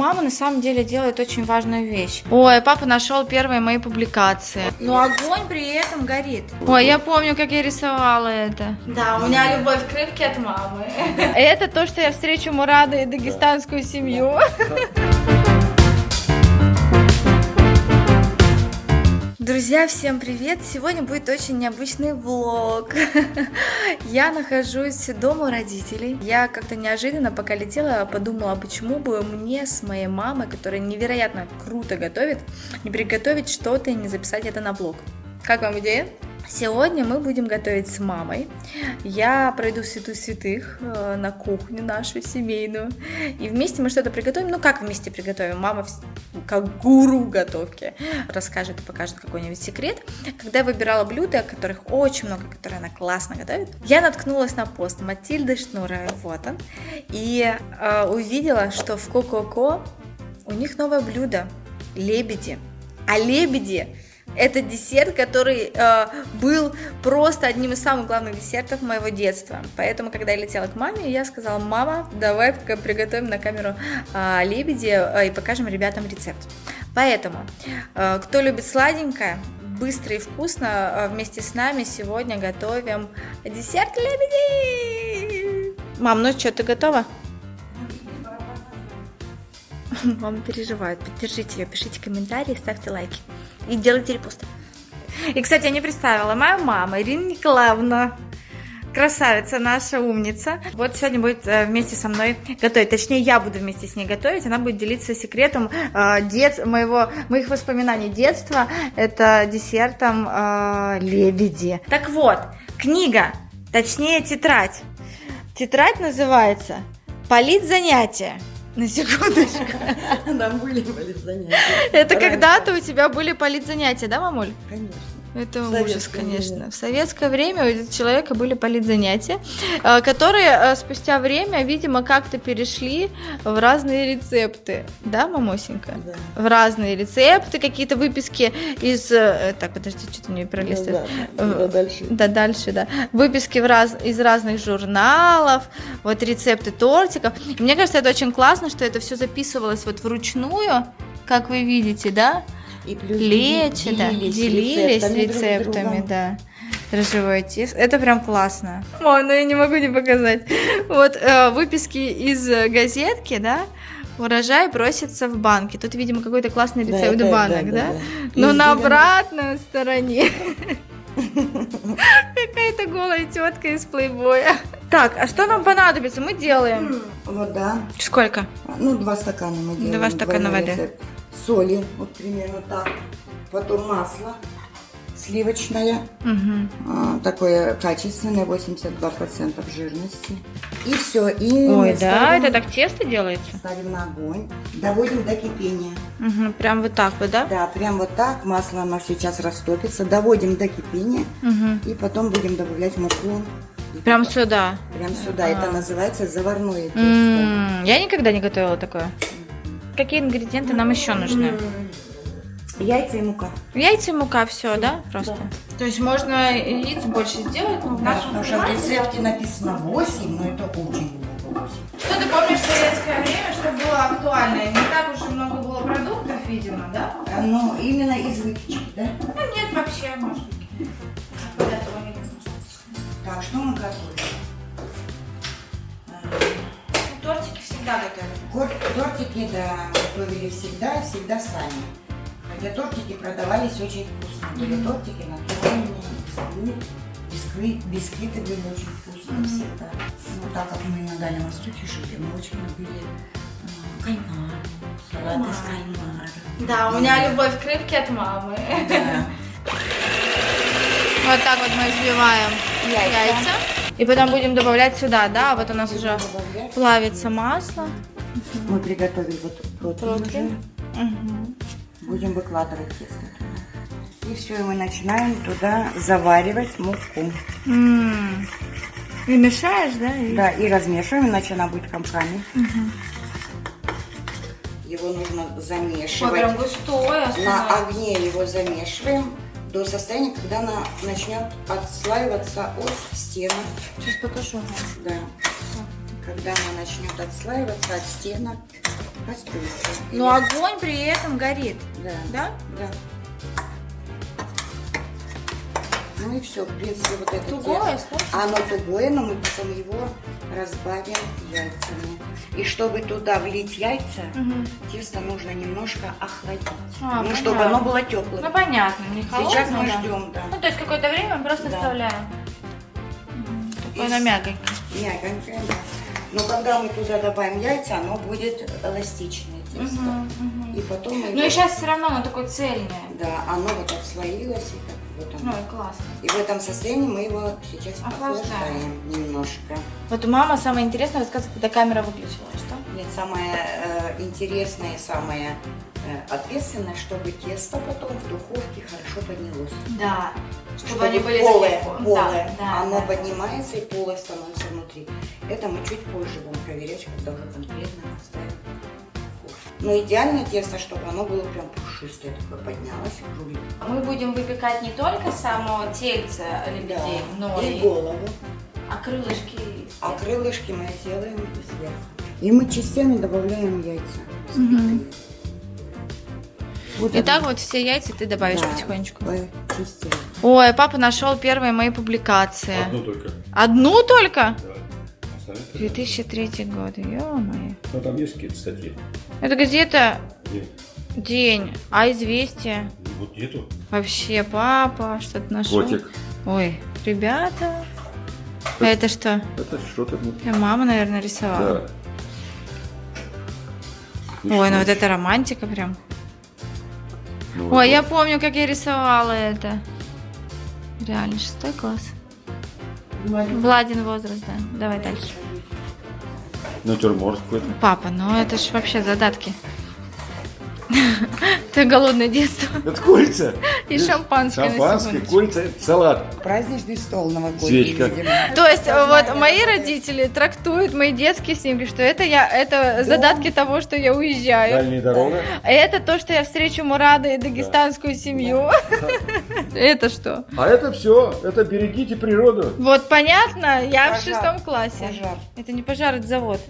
Мама на самом деле делает очень важную вещь. Ой, папа нашел первые мои публикации. Но огонь при этом горит. Ой, я помню, как я рисовала это. Да, у меня любовь к рыбке от мамы. Это то, что я встречу Мурада и дагестанскую семью. Друзья, всем привет! Сегодня будет очень необычный влог. Я нахожусь дома у родителей. Я как-то неожиданно, пока летела, подумала, почему бы мне с моей мамой, которая невероятно круто готовит, не приготовить что-то и не записать это на влог. Как вам идея? Сегодня мы будем готовить с мамой. Я пройду святую святых э, на кухню нашу семейную. И вместе мы что-то приготовим. Ну, как вместе приготовим? Мама как гуру готовки расскажет и покажет какой-нибудь секрет. Когда я выбирала блюда, которых очень много, которые она классно готовит, я наткнулась на пост Матильды Шнуровой, вот он, и э, увидела, что в Кококо у них новое блюдо – лебеди. А лебеди это десерт, который э, был просто одним из самых главных десертов моего детства. Поэтому, когда я летела к маме, я сказала, мама, давай приготовим на камеру э, лебеди э, и покажем ребятам рецепт. Поэтому, э, кто любит сладенькое, быстро и вкусно, э, вместе с нами сегодня готовим десерт лебеди. Мам, ну что, ты готова? Мама переживает. Поддержите ее, пишите комментарии, ставьте лайки. И делайте репосты. И, кстати, я не представила. Моя мама, Ирина Николаевна. Красавица наша, умница. Вот сегодня будет э, вместе со мной готовить. Точнее, я буду вместе с ней готовить. Она будет делиться секретом э, дет, моего, моих воспоминаний детства. Это десертом э, лебеди. Так вот, книга, точнее тетрадь. Тетрадь называется «Полит занятия». На секундочку. Нам были политзанятия. Это когда-то у тебя были политзанятия, да, мамуль? Конечно. Это в ужас, конечно. Время. В советское время у человека были политзанятия, э, которые э, спустя время, видимо, как-то перешли в разные рецепты. Да, мамосенька? Да. В разные рецепты, какие-то выписки из... Э, так, подожди, что-то мне пролистывает. Да, да, да, дальше. Да, дальше, да. Выписки в раз... из разных журналов, вот рецепты тортиков. И мне кажется, это очень классно, что это все записывалось вот вручную, как вы видите, да? И плюс Лечи, да, делились, делились рецептами, рецептами, друг да. Дрожжевое тесто. Это прям классно. Ой, ну я не могу не показать. Вот э, выписки из э, газетки, да, урожай просится в банке. Тут, видимо, какой-то классный рецепт да, банок, да, да? да, да. Но Из на обратной стороне какая-то голая тетка из плейбоя. Так, а что нам понадобится? Мы делаем. Вода. Сколько? Ну, два стакана мы делаем. Два стакана воды. рецепт. Соли, вот примерно так. Потом масло сливочное, Угу. такое качественное, 82% жирности. И все. И Ой, да, ставим, это так тесто делается? ставим на огонь, доводим до кипения. Угу, прям вот так вот, да? Да, прям вот так. Масло оно сейчас растопится. Доводим до кипения. Угу. И потом будем добавлять муку. Прям сюда. Прям сюда. А. Это называется заварное тесто. М, Я никогда не готовила такое. Какие ингредиенты нам еще нужны? Яйца и мука. Яйца и мука, все, да? Просто. То есть можно яиц больше сделать, но в Да, нашем потому что в рецепте написано 8, но это очень много 8. Что ты помнишь в советское время, что было актуально? Не так уж и много было продуктов, видимо, да? А, Ну, именно из выпечки, да? Ну нет, вообще, может быть. Так, что мы готовим? Всегда готовят. кор- Тортики, да, готовили всегда и всегда сами. Хотя тортики продавались очень вкусно. Были тортики натуральные, бисквит, бисквит, бисквиты были очень вкусные всегда. Ну, так как мы на Дальнем Востоке жили, мы очень любили а, кальмар, салат из кальмара. Да, у меня любовь к рыбке от мамы. Да. Вот так вот мы взбиваем Яйца. яйца. И потом будем добавлять сюда, да? Вот у нас уже Добавлять. плавится масло. Мы приготовили вот противень уже. Мгм. Будем выкладывать тесто туда. И все, и мы начинаем туда заваривать муку. М. И мешаешь, да? и- Да, и размешиваем, иначе она будет комками. Его нужно замешивать. прям густое. На огне его замешиваем до состояния, когда она начнет отслаиваться от стенок. Сейчас покажу. Да. Когда она начнет отслаиваться от стенок. кастрюльку. Но огонь при этом горит, Да. да? Да. Ну и все, в принципе, вот это Тугое, тесто. Оно тугое, но мы потом его разбавим яйцами. И чтобы туда влить яйца, Мгм. тесто нужно немножко охладить. А, ну, чтобы понятно. оно было теплым. Ну понятно, не Сейчас мы да. ждем, да. Ну, то есть какое-то время мы просто Да. оставляем. Такое И с- мягонькое. Мягонькое, да. Но когда мы туда добавим яйца, оно будет эластичное тесто. Мгм, мгм. И потом мы Ну его- и сейчас все равно оно такое цельное. Да, оно вот отслоилось. И, так вот оно. и классно. и в этом состоянии мы его сейчас Охлаждаем. немножко. Вот мама самое интересное рассказывает, когда камера выключилась, что? Нет, самое э, интересное, самое э, ответственное, чтобы тесто потом в духовке хорошо поднялось. Да. Чтобы, Чтобы они были полое, полое. Да, да, оно да. поднимается и полое становится внутри. Это мы чуть позже будем проверять, когда уже конкретно поставим. Но идеальное тесто, чтобы оно было прям пушистое, такое поднялось в руле. Мы будем выпекать не только само тельце лебедей, но и и, голову. а крылышки. А крылышки мы сделаем сверху. И мы частями добавляем яйца. Мгм. Вот Итак, они. вот все яйца ты добавишь Да, потихонечку. Ой, папа нашел первые мои публикации. Одну только. Одну только? Да. Остальные только. 2003 год, ё-моё. Ну, там есть какие-то статьи. Это газета Нет. «День», а «Известия». Вот нету. Вообще, папа что-то нашел. Котик. Ой, ребята. А это что? Это что-то не... Это мама, наверное, рисовала. Да. Ой, ну вот это романтика прям. Ну, Ой, вот. я помню, как я рисовала это. Реально, шестой класс. Владин возраст, да. Давай дальше. Натюрморт какой-то. Папа, ну это ж вообще задатки. Это голодное детство. Это курица. И шампанское Шампанское, курица, салат. Праздничный стол новогодний, Свечка. видимо. То есть Сознание вот мои родители трактуют мои детские снимки, что это я, это задатки того, что я уезжаю. Дальняя дорога. Это то, что я встречу Мурада и дагестанскую семью. Это что? А это все. Это берегите природу. Вот понятно, я в шестом классе. Пожар. Это не пожар, это завод.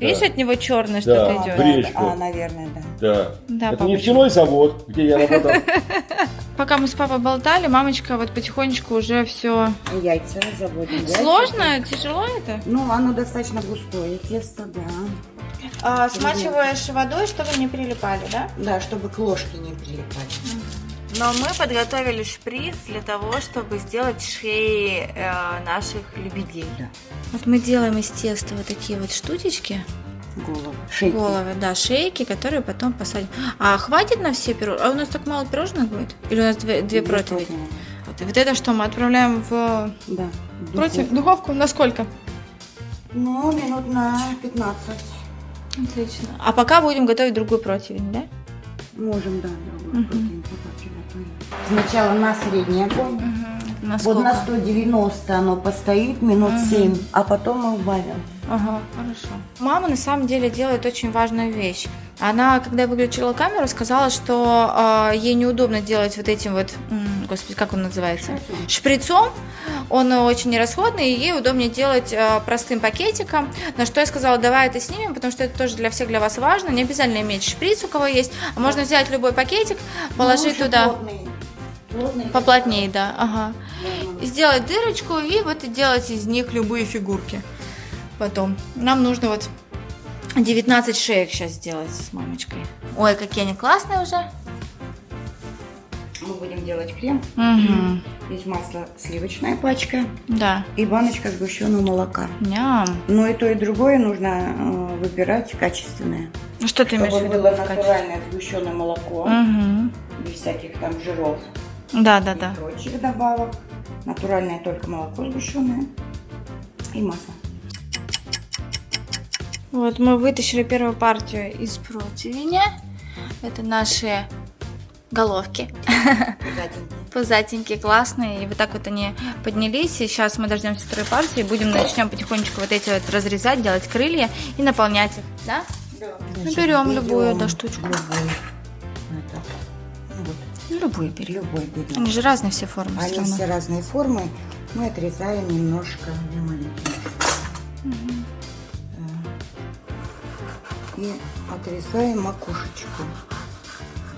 Да. Видишь, от него черное Да. что-то идет. в речку. А, наверное, да. Да. Да, это папочка. нефтяной завод, где я работал. Пока мы с папой болтали, мамочка вот потихонечку уже все. Яйца заводим. Яйца. Сложно, тяжело это? Ну, оно достаточно густое тесто, да. А, смачиваешь водой, чтобы не прилипали, да? Да, чтобы к ложке не прилипали. Но мы подготовили шприц для того, чтобы сделать шеи э, наших лебедей. Да. Вот мы делаем из теста вот такие вот штучечки, Голову. Шейки. головы, да, шейки, которые потом посадим. А хватит на все пирожные? А у нас так мало пирожных будет? Или у нас две, две противни? противни. Вот, и вот это что, мы отправляем в Да. в против духовку. духовку на сколько? Ну, минут на 15. Отлично. А пока будем готовить другую противень, да? Можем, да, другой противень пока приготовим. Сначала на средний огонь. На Вот на 190 оно постоит минут 7, а потом мы убавим. Ага, хорошо. Мама на самом деле делает очень важную вещь. Она, когда выключила камеру, сказала, что э, ей неудобно делать вот этим вот, м, господи, как он называется? Шприцом. Он очень нерасходный, и ей удобнее делать э, простым пакетиком. На что я сказала, давай это снимем, потому что это тоже для всех для вас важно. Не обязательно иметь шприц, у кого есть, а можно взять любой пакетик, положить Ну, туда Плотный. Плотный. поплотнее, да, ага. И сделать дырочку и вот и делать из них любые фигурки. Потом. Нам нужно вот 19 шеек сейчас сделать с мамочкой. Ой, какие они классные уже. Мы будем делать крем. Угу. Здесь масло сливочная пачка Да. и баночка сгущенного молока. Ням. Но и то, и другое нужно э, выбирать качественное. Ну что ты имеешь в Чтобы виду? было натуральное сгущенное молоко, Мгм. без всяких там жиров Да, да, и да. прочих добавок. Натуральное только молоко сгущенное и масло. Вот мы вытащили первую партию из противня. Это наши головки. Заденькие. Пузатенькие, классные. И вот так вот они поднялись. И сейчас мы дождемся второй партии. И будем начнем потихонечку вот эти вот разрезать, делать крылья и наполнять их. Да? Ну, берем любую, да, штучку. Любую. Вот, Любую берем. любой берем. Они же разные все формы все Они равно. все разные формы. Мы отрезаем немножко, маленькие. Э, и отрезаем макушечку.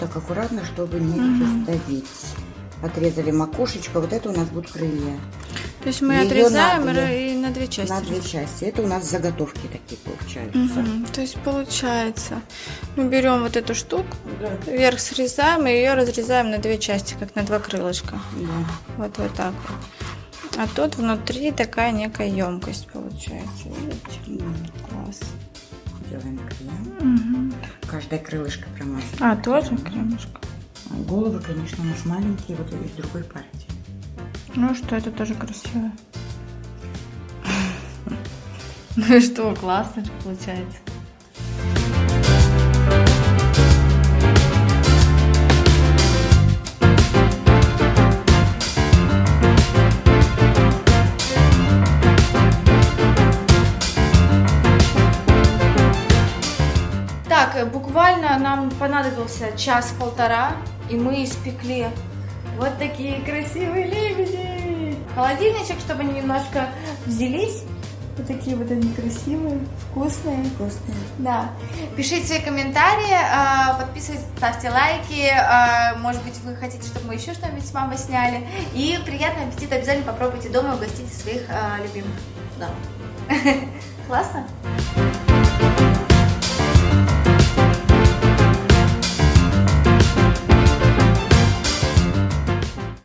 Так аккуратно, чтобы не Мгм. раздавить. Отрезали макушечку, вот это у нас будут крылья. То есть мы Её отрезаем надо, и на две части. На две части. Это у нас заготовки такие получаются. Мгм. То есть получается, мы берем вот эту штуку, Да. вверх срезаем и ее разрезаем на две части, как на два крылышка. Да. Вот вот так вот. А тут внутри такая некая емкость получается. Каждое крылышко промазываем. А, тоже кремушка. А Головы, конечно, у нас маленькие, вот из другой партии. Ну что, это тоже красиво. Ну и что, классно же получается. Так, э, буквально нам понадобился час-полтора, и мы испекли вот такие красивые лебеди. Холодильничек, чтобы они немножко взялись. Вот такие вот они красивые, вкусные. Вкусные. Да. Пишите свои комментарии, а, подписывайтесь, ставьте лайки. а, Может быть, вы хотите, чтобы мы еще что-нибудь с мамой сняли. И приятного аппетита. Обязательно попробуйте дома и угостите своих любимых. Да. Классно?